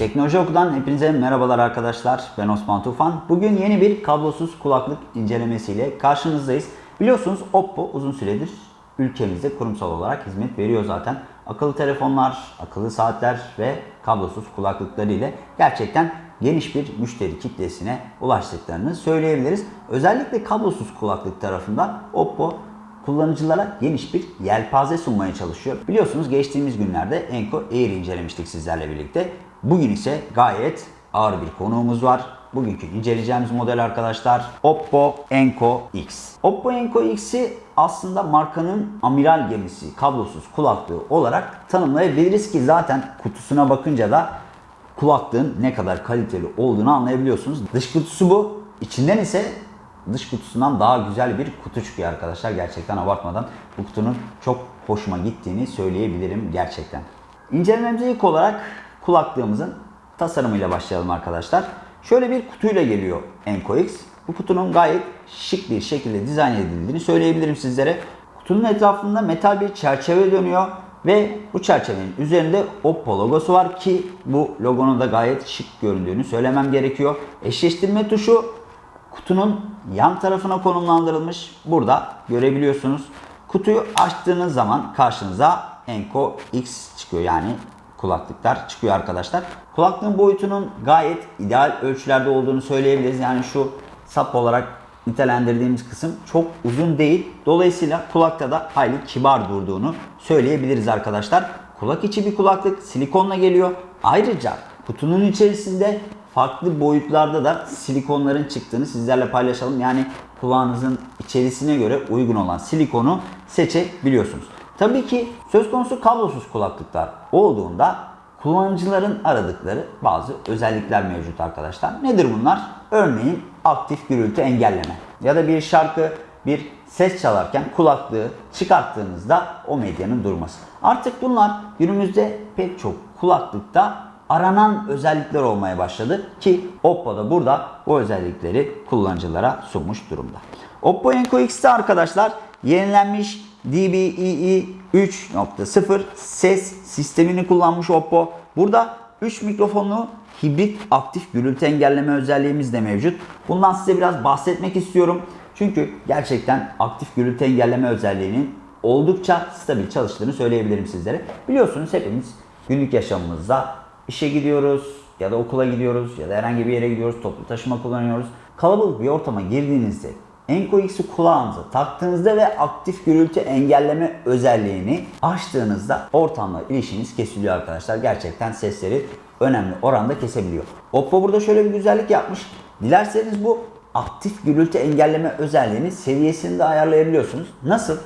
Teknoloji Oku'dan hepinize merhabalar arkadaşlar. Ben Osman Tufan. Bugün yeni bir kablosuz kulaklık incelemesiyle karşınızdayız. Biliyorsunuz Oppo uzun süredir ülkemizde kurumsal olarak hizmet veriyor zaten. Akıllı telefonlar, akıllı saatler ve kablosuz kulaklıkları ile gerçekten geniş bir müşteri kitlesine ulaştıklarını söyleyebiliriz. Özellikle kablosuz kulaklık tarafında Oppo kullanıcılara geniş bir yelpaze sunmaya çalışıyor. Biliyorsunuz geçtiğimiz günlerde Enco Air incelemiştik sizlerle birlikte. Bugün ise gayet ağır bir konuğumuz var. Bugünkü inceleyeceğimiz model arkadaşlar Oppo Enco X. Oppo Enco X'i aslında markanın amiral gemisi kablosuz kulaklığı olarak tanımlayabiliriz ki zaten kutusuna bakınca da kulaklığın ne kadar kaliteli olduğunu anlayabiliyorsunuz. Dış kutusu bu. İçinden ise dış kutusundan daha güzel bir kutu çıkıyor arkadaşlar. Gerçekten abartmadan bu kutunun çok hoşuma gittiğini söyleyebilirim gerçekten. İncelememize ilk olarak kulaklığımızın tasarımıyla başlayalım arkadaşlar. Şöyle bir kutuyla geliyor Enco X. Bu kutunun gayet şık bir şekilde dizayn edildiğini söyleyebilirim sizlere. Kutunun etrafında metal bir çerçeve dönüyor ve bu çerçevenin üzerinde Oppo logosu var ki bu logonun da gayet şık göründüğünü söylemem gerekiyor. Eşleştirme tuşu kutunun yan tarafına konumlandırılmış. Burada görebiliyorsunuz. Kutuyu açtığınız zaman karşınıza Enco X çıkıyor. Yani kulaklıklar çıkıyor arkadaşlar. Kulaklığın boyutunun gayet ideal ölçülerde olduğunu söyleyebiliriz. Yani şu sap olarak nitelendirdiğimiz kısım çok uzun değil. Dolayısıyla kulakta da hayli kibar durduğunu söyleyebiliriz arkadaşlar. Kulak içi bir kulaklık silikonla geliyor. Ayrıca kutunun içerisinde farklı boyutlarda da silikonların çıktığını sizlerle paylaşalım. Yani kulağınızın içerisine göre uygun olan silikonu seçebiliyorsunuz. Tabii ki söz konusu kablosuz kulaklıklar olduğunda kullanıcıların aradıkları bazı özellikler mevcut arkadaşlar. Nedir bunlar? Örneğin aktif gürültü engelleme ya da bir şarkı, bir ses çalarken kulaklığı çıkarttığınızda o medyanın durması. Artık bunlar günümüzde pek çok kulaklıkta aranan özellikler olmaya başladı ki Oppo da burada bu özellikleri kullanıcılara sunmuş durumda. Oppo Enco X'te arkadaşlar yenilenmiş DBEE 3.0 ses sistemini kullanmış Oppo. Burada 3 mikrofonlu hibrit aktif gürültü engelleme özelliğimiz de mevcut. Bundan size biraz bahsetmek istiyorum. Çünkü gerçekten aktif gürültü engelleme özelliğinin oldukça stabil çalıştığını söyleyebilirim sizlere. Biliyorsunuz hepimiz günlük yaşamımızda işe gidiyoruz ya da okula gidiyoruz ya da herhangi bir yere gidiyoruz, toplu taşıma kullanıyoruz. Kalabalık bir ortama girdiğinizde Enco X'i kulağınıza taktığınızda ve aktif gürültü engelleme özelliğini açtığınızda ortamla ilişkiniz kesiliyor arkadaşlar. Gerçekten sesleri önemli oranda kesebiliyor. Oppo burada şöyle bir güzellik yapmış. Dilerseniz bu aktif gürültü engelleme özelliğini seviyesini de ayarlayabiliyorsunuz. Nasıl?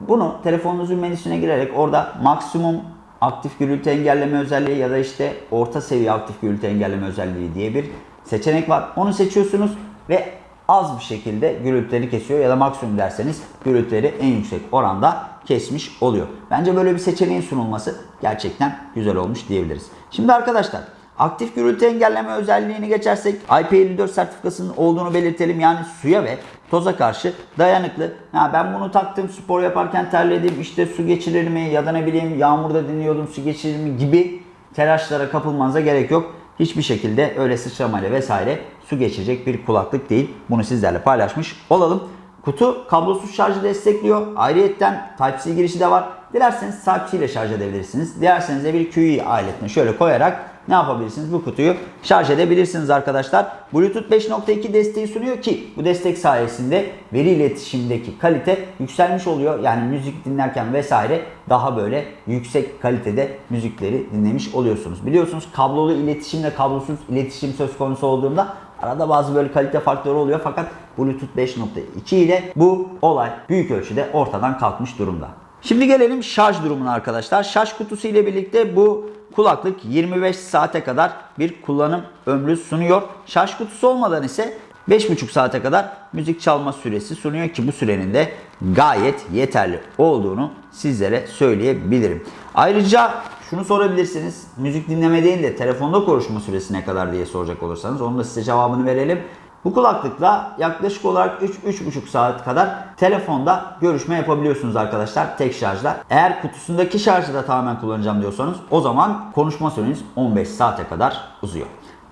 Bunu telefonunuzun menüsüne girerek orada maksimum aktif gürültü engelleme özelliği ya da işte orta seviye aktif gürültü engelleme özelliği diye bir seçenek var. Onu seçiyorsunuz ve az bir şekilde gürültüleri kesiyor ya da maksimum derseniz gürültüleri en yüksek oranda kesmiş oluyor. Bence böyle bir seçeneğin sunulması gerçekten güzel olmuş diyebiliriz. Şimdi arkadaşlar aktif gürültü engelleme özelliğini geçersek IP54 sertifikasının olduğunu belirtelim. Yani suya ve toza karşı dayanıklı. Ha, ben bunu taktım spor yaparken terledim işte su geçirir mi ya da ne bileyim yağmurda dinliyordum su geçirir mi gibi telaşlara kapılmanıza gerek yok. Hiçbir şekilde öyle sıçramayla vesaire su geçirecek bir kulaklık değil. Bunu sizlerle paylaşmış olalım. Kutu kablosuz şarjı destekliyor. Ayrıyetten Type-C girişi de var. Dilerseniz ile şarj edebilirsiniz. Dilerseniz de bir QI aletine şöyle koyarak ne yapabilirsiniz? Bu kutuyu şarj edebilirsiniz arkadaşlar. Bluetooth 5.2 desteği sunuyor ki bu destek sayesinde veri iletişimdeki kalite yükselmiş oluyor. Yani müzik dinlerken vesaire daha böyle yüksek kalitede müzikleri dinlemiş oluyorsunuz. Biliyorsunuz kablolu iletişimle kablosuz iletişim söz konusu olduğunda arada bazı böyle kalite farkları oluyor fakat Bluetooth 5.2 ile bu olay büyük ölçüde ortadan kalkmış durumda. Şimdi gelelim şarj durumuna arkadaşlar. Şarj kutusu ile birlikte bu kulaklık 25 saate kadar bir kullanım ömrü sunuyor. Şarj kutusu olmadan ise 5,5 saate kadar müzik çalma süresi sunuyor ki bu sürenin de gayet yeterli olduğunu sizlere söyleyebilirim. Ayrıca şunu sorabilirsiniz. Müzik dinleme değil de telefonda konuşma süresi ne kadar diye soracak olursanız onun da size cevabını verelim. Bu kulaklıkla yaklaşık olarak 3-3,5 saat kadar telefonda görüşme yapabiliyorsunuz arkadaşlar tek şarjla. Eğer kutusundaki şarjı da tamamen kullanacağım diyorsanız o zaman konuşma süreniz 15 saate kadar uzuyor.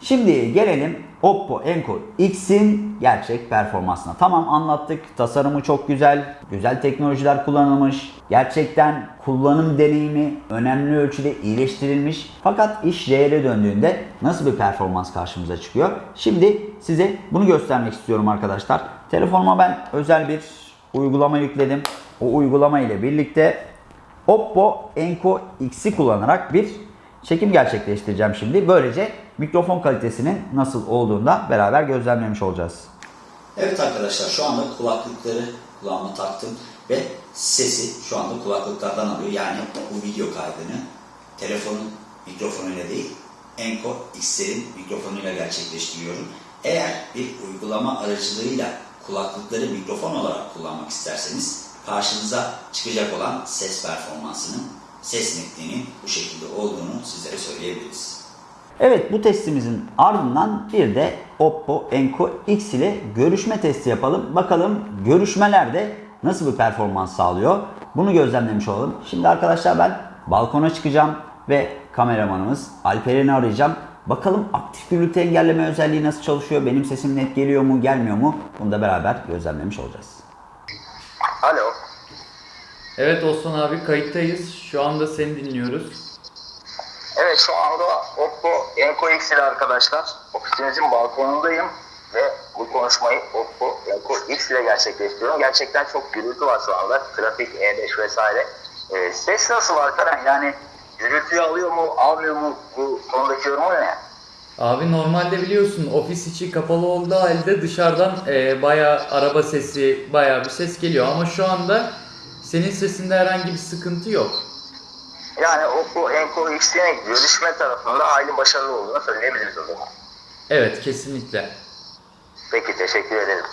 Şimdi gelelim Oppo Enco X'in gerçek performansına. Tamam anlattık. Tasarımı çok güzel. Güzel teknolojiler kullanılmış. Gerçekten kullanım deneyimi önemli ölçüde iyileştirilmiş. Fakat iş reale döndüğünde nasıl bir performans karşımıza çıkıyor? Şimdi size bunu göstermek istiyorum arkadaşlar. Telefonuma ben özel bir uygulama yükledim. O uygulama ile birlikte Oppo Enco X'i kullanarak bir çekim gerçekleştireceğim şimdi. Böylece mikrofon kalitesinin nasıl olduğunu da beraber gözlemlemiş olacağız. Evet arkadaşlar şu anda kulaklıkları kulağıma taktım ve sesi şu anda kulaklıklardan alıyor. Yani bu video kaydını telefonun mikrofonuyla değil Enco X'lerin mikrofonuyla gerçekleştiriyorum. Eğer bir uygulama aracılığıyla kulaklıkları mikrofon olarak kullanmak isterseniz karşınıza çıkacak olan ses performansının, ses netliğinin bu şekilde olduğunu sizlere söyleyebiliriz. Evet bu testimizin ardından bir de Oppo Enco X ile görüşme testi yapalım. Bakalım görüşmelerde nasıl bir performans sağlıyor. Bunu gözlemlemiş olalım. Şimdi arkadaşlar ben balkona çıkacağım ve kameramanımız Alperen'i arayacağım. Bakalım aktif gürültü engelleme özelliği nasıl çalışıyor? Benim sesim net geliyor mu, gelmiyor mu? Bunu da beraber gözlemlemiş olacağız. Alo. Evet Osman abi kayıttayız. Şu anda seni dinliyoruz. Evet şu anda Oppo Enco X ile arkadaşlar ofisimizin balkonundayım ve bu konuşmayı Oppo Enco X ile gerçekleştiriyorum. Gerçekten çok gürültü var şu anda. Trafik, E5 vesaire. Ee, ses nasıl Alperen? Yani gürültüyü alıyor mu, almıyor mu? Bu konudaki yorumu ne? Abi normalde biliyorsun ofis içi kapalı olduğu halde dışarıdan e, bayağı araba sesi, bayağı bir ses geliyor. Ama şu anda senin sesinde herhangi bir sıkıntı yok. Yani Oppo Enco X'in görüşme tarafında hayli başarılı olduğunu söyleyebiliriz o zaman. Evet kesinlikle. Peki teşekkür ederim.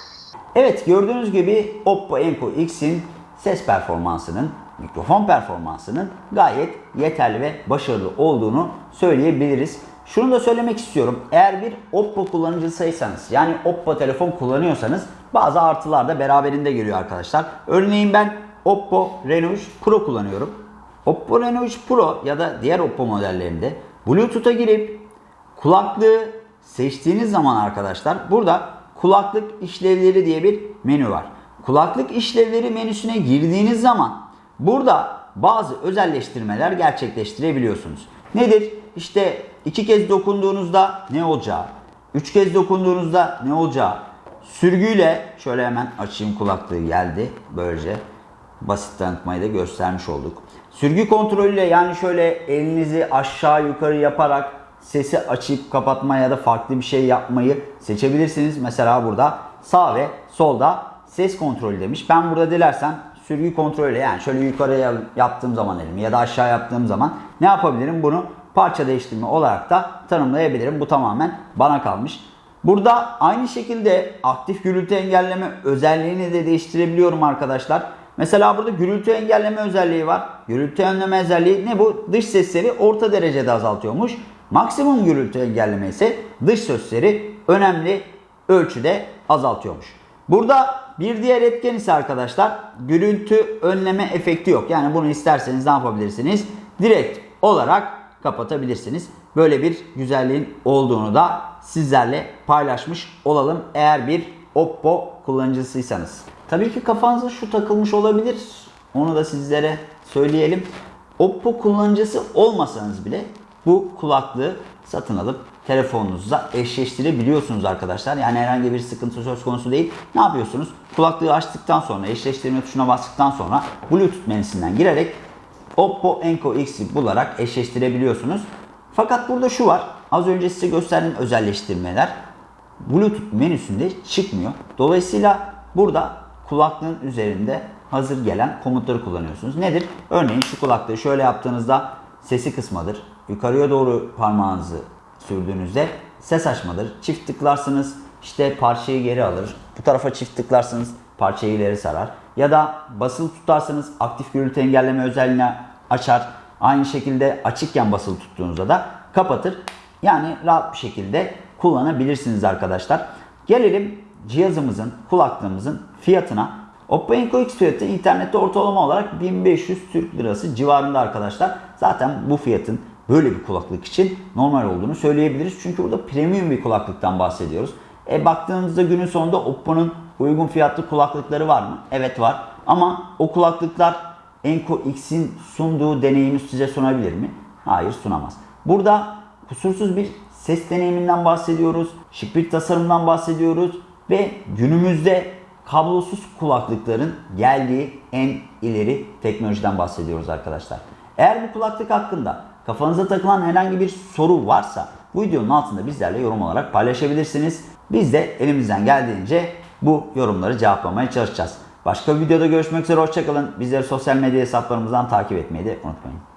Evet gördüğünüz gibi Oppo Enco X'in ses performansının, mikrofon performansının gayet yeterli ve başarılı olduğunu söyleyebiliriz. Şunu da söylemek istiyorum. Eğer bir Oppo kullanıcısıysanız yani Oppo telefon kullanıyorsanız bazı artılar da beraberinde geliyor arkadaşlar. Örneğin ben Oppo Reno 3 Pro kullanıyorum. Oppo Reno 3 Pro ya da diğer Oppo modellerinde Bluetooth'a girip kulaklığı seçtiğiniz zaman arkadaşlar burada kulaklık işlevleri diye bir menü var. Kulaklık işlevleri menüsüne girdiğiniz zaman burada bazı özelleştirmeler gerçekleştirebiliyorsunuz. Nedir? İşte iki kez dokunduğunuzda ne olacağı, üç kez dokunduğunuzda ne olacağı, sürgüyle şöyle hemen açayım kulaklığı geldi böylece basit tanıtmayı da göstermiş olduk. Sürgü kontrolüyle yani şöyle elinizi aşağı yukarı yaparak sesi açıp kapatma ya da farklı bir şey yapmayı seçebilirsiniz. Mesela burada sağ ve solda ses kontrolü demiş. Ben burada dilersem sürgü kontrolüyle yani şöyle yukarıya yaptığım zaman elimi ya da aşağı yaptığım zaman ne yapabilirim? Bunu parça değiştirme olarak da tanımlayabilirim. Bu tamamen bana kalmış. Burada aynı şekilde aktif gürültü engelleme özelliğini de değiştirebiliyorum arkadaşlar. Mesela burada gürültü engelleme özelliği var. Gürültü önleme özelliği ne bu? Dış sesleri orta derecede azaltıyormuş. Maksimum gürültü engelleme ise dış sesleri önemli ölçüde azaltıyormuş. Burada bir diğer etken ise arkadaşlar gürültü önleme efekti yok. Yani bunu isterseniz ne yapabilirsiniz? Direkt olarak kapatabilirsiniz. Böyle bir güzelliğin olduğunu da sizlerle paylaşmış olalım eğer bir Oppo kullanıcısıysanız. Tabii ki kafanıza şu takılmış olabilir. Onu da sizlere söyleyelim. Oppo kullanıcısı olmasanız bile bu kulaklığı satın alıp telefonunuza eşleştirebiliyorsunuz arkadaşlar. Yani herhangi bir sıkıntı söz konusu değil. Ne yapıyorsunuz? Kulaklığı açtıktan sonra eşleştirme tuşuna bastıktan sonra Bluetooth menüsünden girerek Oppo Enco X'i bularak eşleştirebiliyorsunuz. Fakat burada şu var. Az önce size gösterdiğim özelleştirmeler Bluetooth menüsünde çıkmıyor. Dolayısıyla burada kulaklığın üzerinde hazır gelen komutları kullanıyorsunuz. Nedir? Örneğin şu kulaklığı şöyle yaptığınızda sesi kısmadır. Yukarıya doğru parmağınızı sürdüğünüzde ses açmadır. Çift tıklarsınız işte parçayı geri alır. Bu tarafa çift tıklarsınız parçayı ileri sarar. Ya da basılı tutarsanız aktif gürültü engelleme özelliğini açar. Aynı şekilde açıkken basılı tuttuğunuzda da kapatır. Yani rahat bir şekilde kullanabilirsiniz arkadaşlar. Gelelim cihazımızın, kulaklığımızın fiyatına. Oppo Enco X fiyatı internette ortalama olarak 1500 Türk Lirası civarında arkadaşlar. Zaten bu fiyatın böyle bir kulaklık için normal olduğunu söyleyebiliriz. Çünkü burada premium bir kulaklıktan bahsediyoruz. E baktığımızda günün sonunda Oppo'nun uygun fiyatlı kulaklıkları var mı? Evet var. Ama o kulaklıklar Enco X'in sunduğu deneyimi size sunabilir mi? Hayır sunamaz. Burada kusursuz bir ses deneyiminden bahsediyoruz. Şık bir tasarımdan bahsediyoruz. Ve günümüzde kablosuz kulaklıkların geldiği en ileri teknolojiden bahsediyoruz arkadaşlar. Eğer bu kulaklık hakkında kafanıza takılan herhangi bir soru varsa bu videonun altında bizlerle yorum olarak paylaşabilirsiniz. Biz de elimizden geldiğince bu yorumları cevaplamaya çalışacağız. Başka bir videoda görüşmek üzere hoşçakalın. Bizleri sosyal medya hesaplarımızdan takip etmeyi de unutmayın.